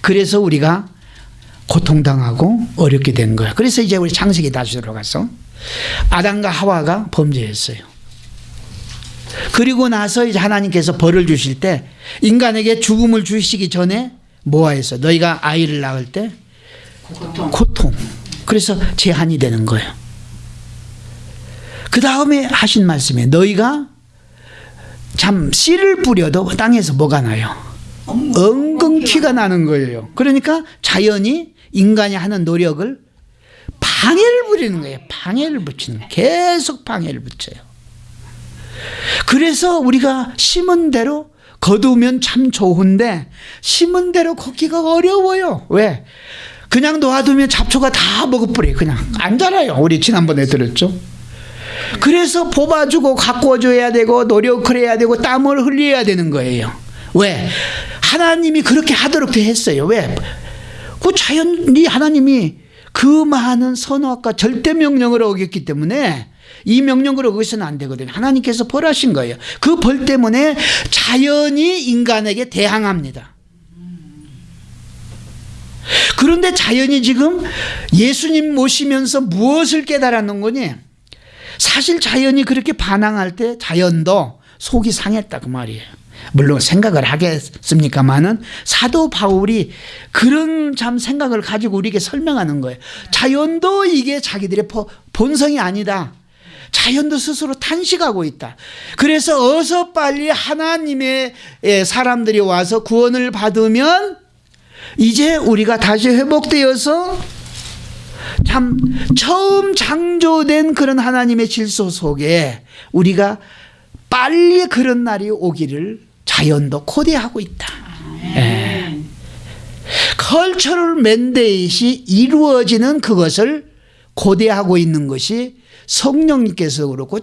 그래서 우리가 고통당하고 어렵게 된 거야. 그래서 이제 우리 창세기 다시 들어가서 아담과 하와가 범죄했어요. 그리고 나서 이제 하나님께서 벌을 주실 때 인간에게 죽음을 주시기 전에 뭐하였어? 너희가 아이를 낳을 때 고통. 고통. 그래서 제한이 되는 거예요. 그 다음에 하신 말씀에 너희가 참 씨를 뿌려도 땅에서 뭐가 나요? 엉겅퀴가 나는 거예요. 그러니까 자연이 인간이 하는 노력을 방해를 부리는 거예요. 방해를 붙이는 거예요. 계속 방해를 붙여요. 그래서 우리가 심은 대로 거두면 참 좋은데 심은 대로 걷기가 어려워요. 왜? 그냥 놓아두면 잡초가 다 먹어버려요. 그냥 안 자라요. 우리 지난번에 들었죠. 그래서 뽑아주고 가꿔줘야 되고 노력을 해야 되고 땀을 흘려야 되는 거예요. 왜? 하나님이 그렇게 하도록 돼 했어요. 왜? 그 자연이 하나님이 그 많은 선악과 절대 명령을 어겼기 때문에 이 명령을 어겨서는 안 되거든요. 하나님께서 벌하신 거예요. 그 벌 때문에 자연이 인간에게 대항합니다. 그런데 자연이 지금 예수님 모시면서 무엇을 깨달았는 거니? 사실 자연이 그렇게 반항할 때 자연도 속이 상했다 그 말이에요. 물론 생각을 하겠습니까마는 사도 바울이 그런 참 생각을 가지고 우리에게 설명하는 거예요. 자연도 이게 자기들의 본성이 아니다. 자연도 스스로 탄식하고 있다. 그래서 어서 빨리 하나님의 사람들이 와서 구원을 받으면 이제 우리가 다시 회복되어서 참 처음 창조된 그런 하나님의 질서 속에 우리가 빨리 그런 날이 오기를 자연도 코디하고 있다. 예. 컬처럴 맨데이시 이루어지는 그것을 고대하고 있는 것이 성령님께서 그렇고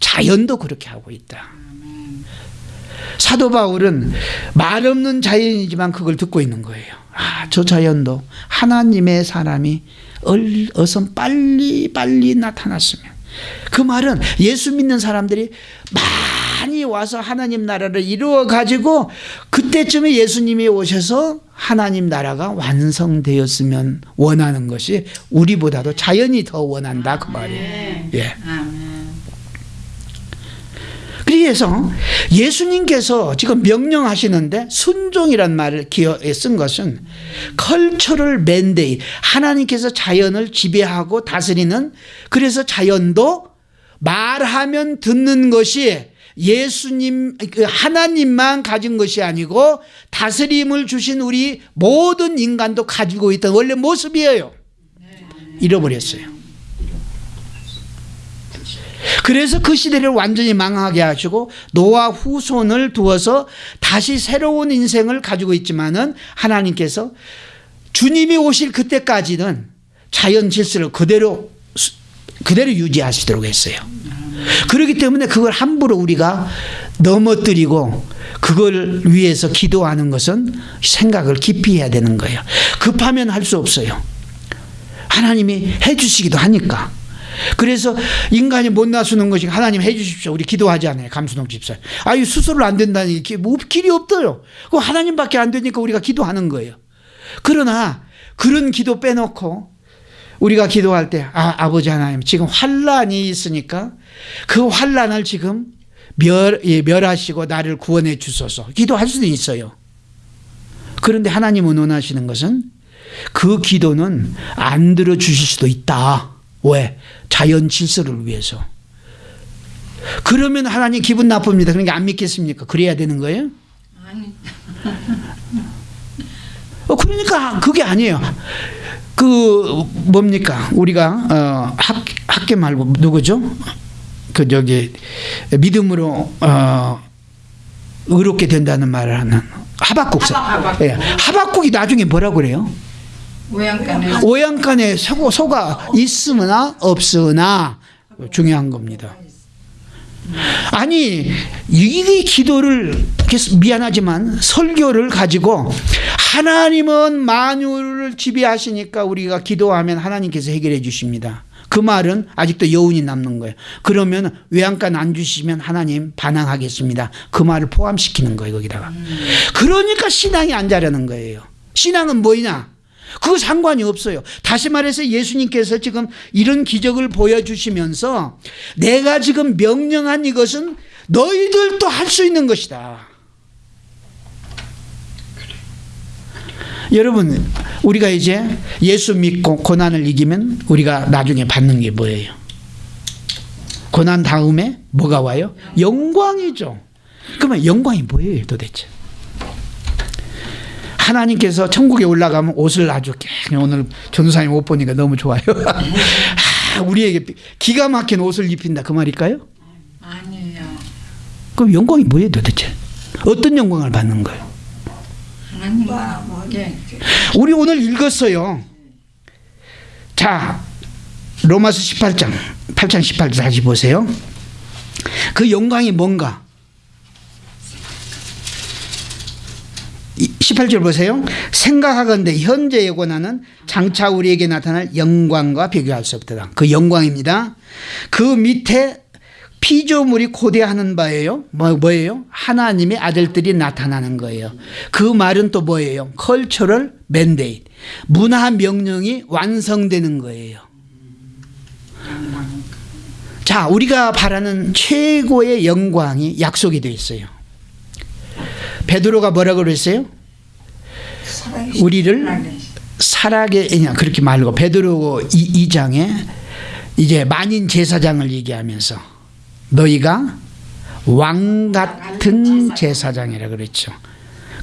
자연도 그렇게 하고 있다. 사도 바울은 말 없는 자연이지만 그걸 듣고 있는 거예요. 아, 저 자연도 하나님의 사람이 어서 빨리 빨리 나타났으면 그 말은 예수 믿는 사람들이 많이 와서 하나님 나라를 이루어 가지고 그때쯤에 예수님이 오셔서 하나님 나라가 완성되었으면 원하는 것이 우리보다도 자연이 더 원한다 그 말이에요. 예. 그래서 예수님께서 지금 명령하시는데 순종이란 말을 쓴 것은 컬처럴 맨데이 하나님께서 자연을 지배하고 다스리는 그래서 자연도 말하면 듣는 것이 예수님 그 하나님만 가진 것이 아니고 다스림을 주신 우리 모든 인간도 가지고 있던 원래 모습이에요. 잃어버렸어요. 그래서 그 시대를 완전히 망하게 하시고 노아 후손을 두어서 다시 새로운 인생을 가지고 있지만은 하나님께서 주님이 오실 그때까지는 자연 질서를 그대로 그대로 유지하시도록 했어요. 그렇기 때문에 그걸 함부로 우리가 넘어뜨리고 그걸 위해서 기도하는 것은 생각을 깊이 해야 되는 거예요. 급하면 할 수 없어요. 하나님이 해주시기도 하니까. 그래서 인간이 못 나서는 것이 하나님 해 주십시오. 우리 기도하지 않아요. 감수동 집사. 아유 수술을 안 된다니 뭐 길이 없어요. 그 하나님밖에 안 되니까 우리가 기도하는 거예요. 그러나 그런 기도 빼놓고 우리가 기도할 때 아, 아버지 하나님 지금 환란이 있으니까 그 환란을 지금 멸, 예, 멸하시고 나를 구원해 주소서 기도할 수도 있어요. 그런데 하나님은 원하시는 것은 그 기도는 안 들어주실 수도 있다. 왜? 자연 질서를 위해서. 그러면 하나님 기분 나쁩니다. 그러니까 안 믿겠습니까? 그래야 되는 거예요? 아니. 어, 그러니까 그게 아니에요. 그 뭡니까? 우리가 어, 학, 학계 말고 누구죠? 그 저기 믿음으로 어, 의롭게 된다는 말을 하는 하박국사. 하박국. 예. 하박국이 나중에 뭐라고 그래요? 오양간에 오양간에 소가, 소가 있으나 없으나 중요한 겁니다. 아니 이 기도를 미안하지만 설교를 가지고 하나님은 만유를 지배하시니까 우리가 기도하면 하나님께서 해결해 주십니다. 그 말은 아직도 여운이 남는 거예요. 그러면 외양간 안 주시면 하나님 반항하겠습니다. 그 말을 포함시키는 거예요 거기다가. 그러니까 신앙이 안 자라는 거예요. 신앙은 뭐냐? 그거 상관이 없어요. 다시 말해서 예수님께서 지금 이런 기적을 보여주시면서 내가 지금 명령한 이것은 너희들도 할 수 있는 것이다. 여러분, 우리가 이제 예수 믿고 고난을 이기면 우리가 나중에 받는 게 뭐예요? 고난 다음에 뭐가 와요? 영광이죠. 그러면 영광이 뭐예요 도대체? 하나님께서 천국에 올라가면 옷을 아주 오늘 전도사님 옷 보니까 너무 좋아요. *laughs* 아, 우리에게 기가 막힌 옷을 입힌다 그 말일까요? 아니에요. 그럼 영광이 뭐예요 도대체? 어떤 영광을 받는 거예요? 하나님과 뭐게 우리 오늘 읽었어요. 자, 로마서 18장, 8장 18절 다시 보세요. 그 영광이 뭔가? 18절 보세요. 생각하건대 현재의 고난은 장차 우리에게 나타날 영광과 비교할 수 없다. 그 영광입니다. 그 밑에 피조물이 고대하는 바예요. 뭐, 뭐예요? 하나님의 아들들이 나타나는 거예요. 그 말은 또 뭐예요? 컬처럴 맨데이. 문화 명령이 완성되는 거예요. 자, 우리가 바라는 최고의 영광이 약속이 되어 있어요. 베드로가 뭐라고 그랬어요? 우리를 그냥 그렇게 말고 베드로 2, 장에 이제 만인 제사장을 얘기하면서 너희가 왕 같은 제사장이라 그랬죠.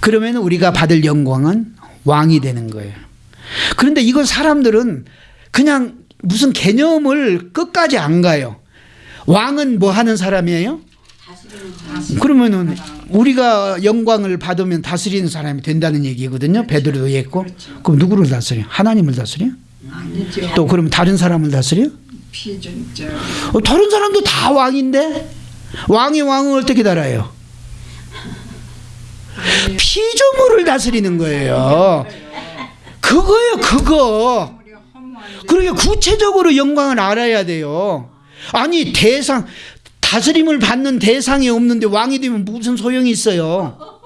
그러면 우리가 받을 영광은 왕이 되는 거예요. 그런데 이걸 사람들은 그냥 무슨 개념을 끝까지 안 가요. 왕은 뭐 하는 사람이에요? 그러면은 우리가 영광을 받으면 다스리는 사람이 된다는 얘기거든요. 베드로도 했고. 그럼 누구를 다스려? 하나님을 다스려? 아니죠. 또 그러면 다른 사람을 다스려? 피준적 어, 다른 사람도 다 왕인데 왕이 왕을 어떻게 달아요? 피조물을 다스리는 거예요. 그거예요, 그거. 그러게 구체적으로 영광을 알아야 돼요. 아니 대상 다스림을 받는 대상이 없는데 왕이 되면 무슨 소용이 있어요?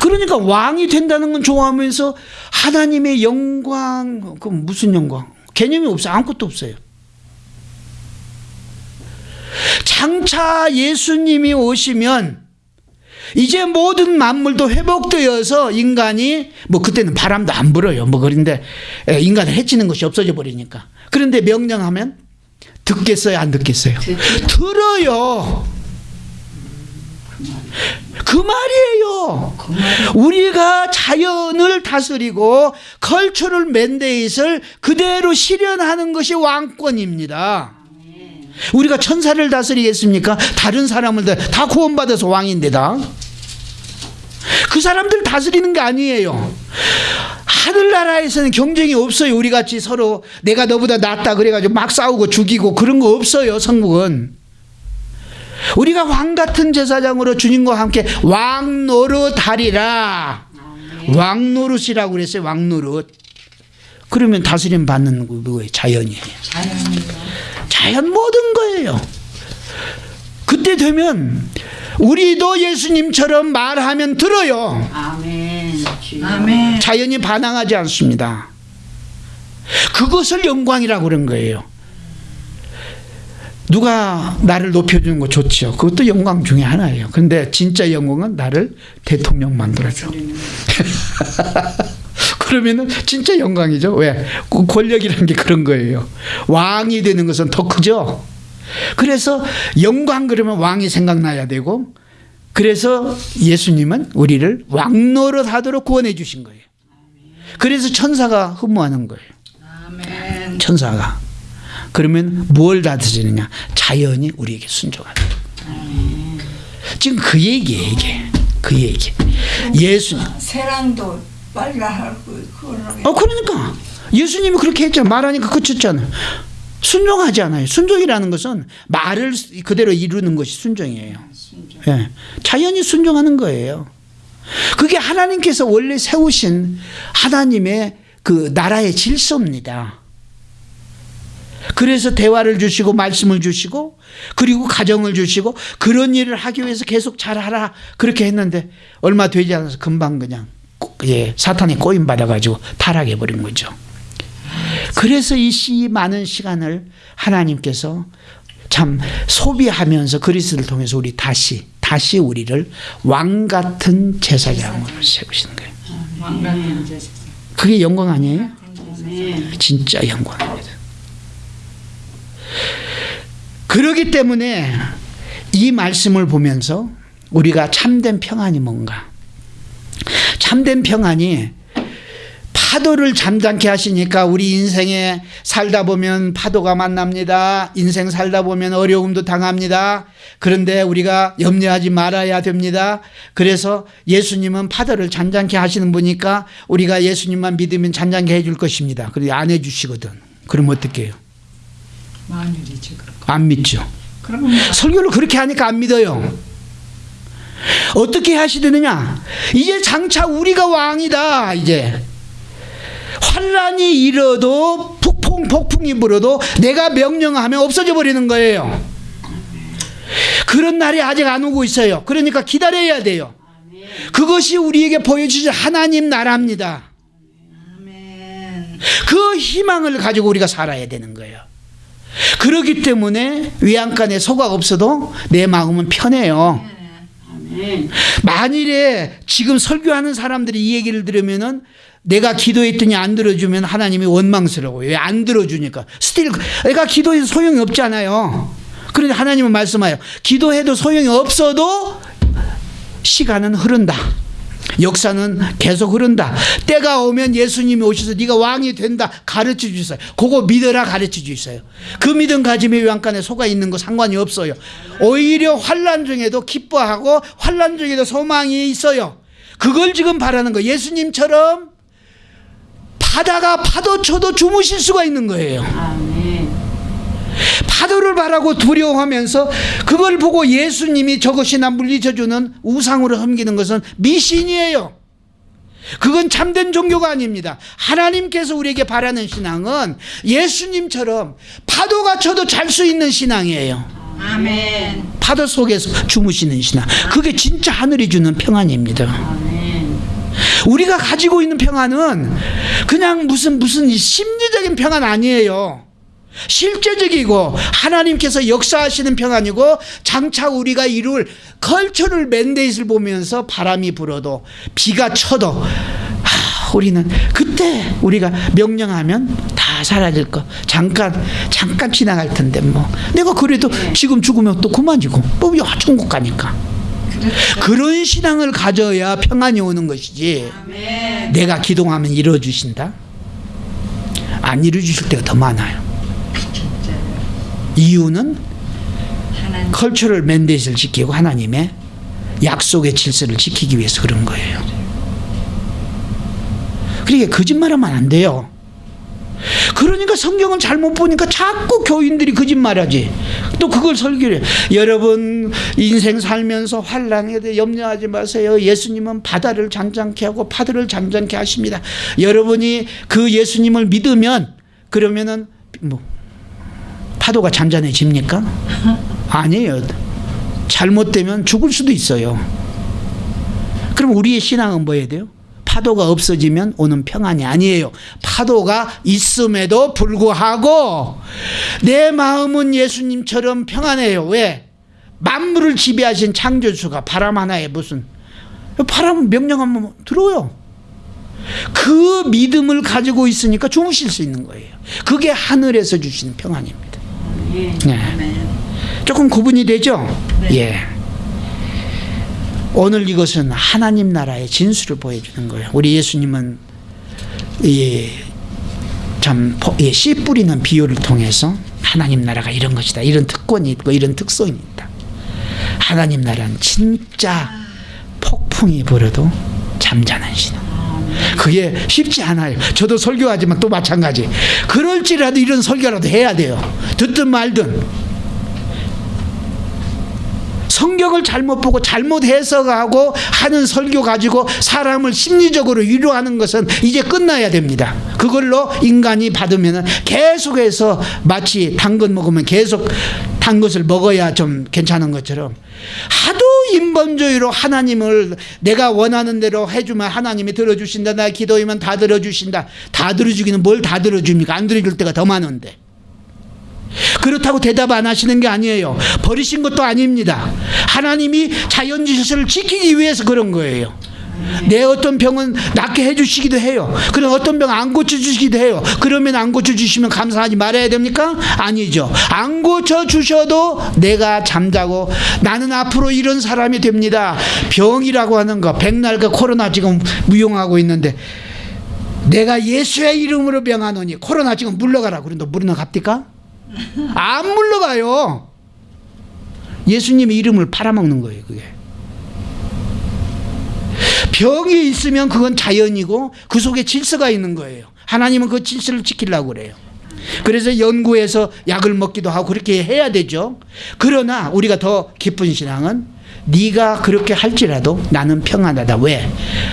그러니까 왕이 된다는 건 좋아하면서 하나님의 영광 그 무슨 영광? 개념이 없어요. 아무것도 없어요. 장차 예수님이 오시면 이제 모든 만물도 회복되어서 인간이 뭐 그때는 바람도 안 불어요. 뭐 그런데 에, 인간을 해치는 것이 없어져 버리니까. 그런데 명령하면 듣겠어요, 안 듣겠어요? 들어요. 그 말이에요. 우리가 자연을 다스리고 컬처럴 맨데이트를 그대로 실현하는 것이 왕권입니다. 우리가 천사를 다스리겠습니까? 다른 사람을 다, 다 구원받아서 왕인데다. 그 사람들 다스리는 게 아니에요. 하늘나라에서는 경쟁이 없어요. 우리 같이 서로 내가 너보다 낫다 그래가지고 막 싸우고 죽이고 그런 거 없어요. 성국은. 우리가 왕 같은 제사장으로 주님과 함께 왕 노릇하리라. 왕 노릇이라고 그랬어요. 왕 노릇. 그러면 다스림 받는 거 뭐예요? 자연이에요. 자연 모든 거예요. 그때 되면 우리도 예수님처럼 말하면 들어요. 아멘. 아멘. 자연이 반항하지 않습니다. 그것을 영광이라고 그런 거예요. 누가 나를 높여주는 거 좋죠. 그것도 영광 중에 하나예요. 근데 진짜 영광은 나를 대통령 만들어줘. *laughs* 그러면은 진짜 영광이죠. 왜? 그 권력이라는 게 그런 거예요. 왕이 되는 것은 더 크죠. 그래서 영광 그러면 왕이 생각나야 되고 그래서 예수님은 우리를 왕노릇 하도록 구원해 주신 거예요. 그래서 천사가 흠모하는 거예요. 아멘. 천사가. 그러면 뭘 다스리느냐? 자연이 우리에게 순종하는. 지금 그 얘기예요, 이게. 그 얘기. 예수. 세랑도 빨라 하고. 어, 그러니까. 예수님이 그렇게 했잖아. 말하니까 그쳤잖아요. 순종하지 않아요. 순종이라는 것은 말을 그대로 이루는 것이 순종이에요. 예. 자연이 순종하는 거예요. 그게 하나님께서 원래 세우신 하나님의 그 나라의 질서입니다. 그래서 대화를 주시고 말씀을 주시고 그리고 가정을 주시고 그런 일을 하기 위해서 계속 잘하라 그렇게 했는데 얼마 되지 않아서 금방 그냥 꼬- 예, 사탄이 꼬임 받아가지고 타락해 버린 거죠. 그래서 이 시 많은 시간을 하나님께서 참 소비하면서 그리스를 통해서 우리 다시 다시 우리를 왕 같은 제사장으로 세우시는 거예요. 왕 같은 제사. 그게 영광 아니에요? 아멘. 진짜 영광입니다. 그러기 때문에 이 말씀을 보면서 우리가 참된 평안이 뭔가? 참된 평안이 파도를 잠잠케 하시니까 우리 인생에 살다 보면 파도가 만납니다. 인생 살다 보면 어려움도 당합니다. 그런데 우리가 염려하지 말아야 됩니다. 그래서 예수님은 파도를 잔잔케 하시는 분이니까 우리가 예수님만 믿으면 잔잔케 해줄 것입니다. 그런데 안 해주시거든. 그럼 어떻게 해요? 안 믿죠. 그러면 설교를 그렇게 하니까 안 믿어요. 어떻게 하시느냐? 이제 장차 우리가 왕이다. 이제 환란이 일어도 폭풍 폭풍이 불어도 내가 명령하면 없어져 버리는 거예요. 그런 날이 아직 안 오고 있어요. 그러니까 기다려야 돼요. 그것이 우리에게 보여주신 하나님 나라입니다. 그 희망을 가지고 우리가 살아야 되는 거예요. 그렇기 때문에 외양간에 소가 없어도 내 마음은 편해요. 만일에 지금 설교하는 사람들이 이 얘기를 들으면은 내가 기도했더니 안 들어주면 하나님이 원망스러워요. 왜 안 들어주니까. 스틸 내가 기도해도 소용이 없잖아요. 그런데 하나님은 말씀하여 기도해도 소용이 없어도 시간은 흐른다. 역사는 계속 흐른다. 때가 오면 예수님이 오셔서 네가 왕이 된다 가르쳐 주세요. 그거 믿어라 가르쳐 주세요. 그 믿음 가짐에 외양간에 소가 있는 거 상관이 없어요. 오히려 환란 중에도 기뻐하고 환란 중에도 소망이 있어요. 그걸 지금 바라는 거. 예수님처럼 바다가 파도 쳐도 주무실 수가 있는 거예요. 파도를 바라고 두려워하면서 그걸 보고 예수님이 저것이 나 물리쳐주는 우상으로 섬기는 것은 미신이에요. 그건 참된 종교가 아닙니다. 하나님께서 우리에게 바라는 신앙은 예수님처럼 파도가 쳐도 잘 수 있는 신앙이에요. 아멘. 파도 속에서 주무시는 신앙. 그게 진짜 하늘이 주는 평안입니다. 아멘. 우리가 가지고 있는 평안은 그냥 무슨 무슨 심리적인 평안 아니에요. 실제적이고 하나님께서 역사하시는 평안이고 장차 우리가 이룰 컬처럴 맨데이트를 보면서 바람이 불어도 비가 쳐도 아, 우리는 그때 우리가 명령하면 다 사라질 거 잠깐 잠깐 지나갈 텐데 뭐 내가 그래도 지금 죽으면 또 그만이고 뭐 야, 천국 가니까 그런 신앙을 가져야 평안이 오는 것이지. 내가 기도하면 이루어주신다? 안 이루어주실 때가 더 많아요. 이유는 하나님. 컬처럴 맨데이트를 지키고 하나님의 약속의 질서를 지키기 위해서 그런 거예요. 그러니까 거짓말하면 안 돼요. 그러니까 성경을 잘못 보니까 자꾸 교인들이 거짓말하지. 또 그걸 설교를 해. 여러분 인생 살면서 환란에 대해 염려하지 마세요. 예수님은 바다를 잠잠케 하고 파도를 잠잠케 하십니다. 여러분이 그 예수님을 믿으면 그러면은 뭐 파도가 잔잔해집니까? 아니에요. 잘못되면 죽을 수도 있어요. 그럼 우리의 신앙은 뭐해야 돼요? 파도가 없어지면 오는 평안이 아니에요. 파도가 있음에도 불구하고 내 마음은 예수님처럼 평안해요. 왜? 만물을 지배하신 창조주가 바람 하나에 무슨 바람 명령하면 들어요. 그 믿음을 가지고 있으니까 주무실 수 있는 거예요. 그게 하늘에서 주시는 평안입니다. 아멘. 네. 조금 구분이 되죠? 네. 예. 오늘 이것은 하나님 나라의 진수를 보여주는 거예요. 우리 예수님은 이 참, 이씨 뿌리는 비유를 통해서 하나님 나라가 이런 것이다. 이런 특권이 있고 이런 특성이 있다. 하나님 나라는 진짜 폭풍이 불어도 잠자는 신앙. 그게 쉽지 않아요. 저도 설교하지만 또 마찬가지. 그럴지라도 이런 설교라도 해야 돼요. 듣든 말든. 성경을 잘못 보고 잘못 해석하고 하는 설교 가지고 사람을 심리적으로 위로하는 것은 이제 끝나야 됩니다. 그걸로 인간이 받으면 계속해서 마치 단 것 먹으면 계속 단 것을 먹어야 좀 괜찮은 것처럼 하도 인본주의로 하나님을 내가 원하는 대로 해주면 하나님이 들어주신다. 나 기도하면 다 들어주신다. 다 들어주기는 뭘 다 들어줍니까? 안 들어줄 때가 더 많은데. 그렇다고 대답 안 하시는 게 아니에요. 버리신 것도 아닙니다. 하나님이 자연 질서를 지키기 위해서 그런 거예요. 내 어떤 병은 낫게 해주시기도 해요. 그럼 어떤 병 안 고쳐주시기도 해요. 그러면 안 고쳐주시면 감사하지 말아야 됩니까? 아니죠. 안 고쳐주셔도 내가 잠자고 나는 앞으로 이런 사람이 됩니다. 병이라고 하는 거, 백날과 코로나 지금 무용하고 있는데 내가 예수의 이름으로 병하노니 코로나 지금 물러가라. 그런데 물러갑니까? 안 물러가요. 예수님의 이름을 팔아먹는 거예요, 그게. 병이 있으면 그건 자연이고 그 속에 질서가 있는 거예요. 하나님은 그 질서를 지키려고 그래요. 그래서 연구해서 약을 먹기도 하고 그렇게 해야 되죠. 그러나 우리가 더 기쁜 신앙은 네가 그렇게 할지라도 나는 평안하다. 왜?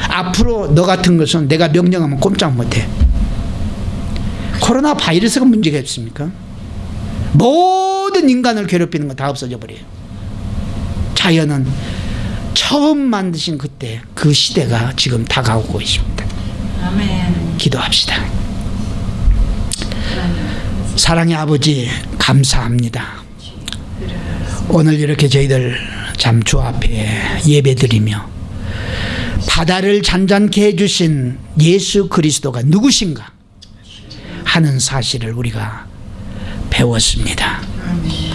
앞으로 너 같은 것은 내가 명령하면 꼼짝 못해. 코로나 바이러스가 문제가 있습니까? 모든 인간을 괴롭히는 거다 없어져 버려요. 자연은 처음 만드신 그때 그 시대가 지금 다가오고 있습니다. 아멘. 기도합시다. 사랑의 아버지 감사합니다. 오늘 이렇게 저희들 참주 앞에 예배드리며 바다를 잔잔케 해주신 예수 그리스도가 누구신가 하는 사실을 우리가 배웠습니다. 아멘.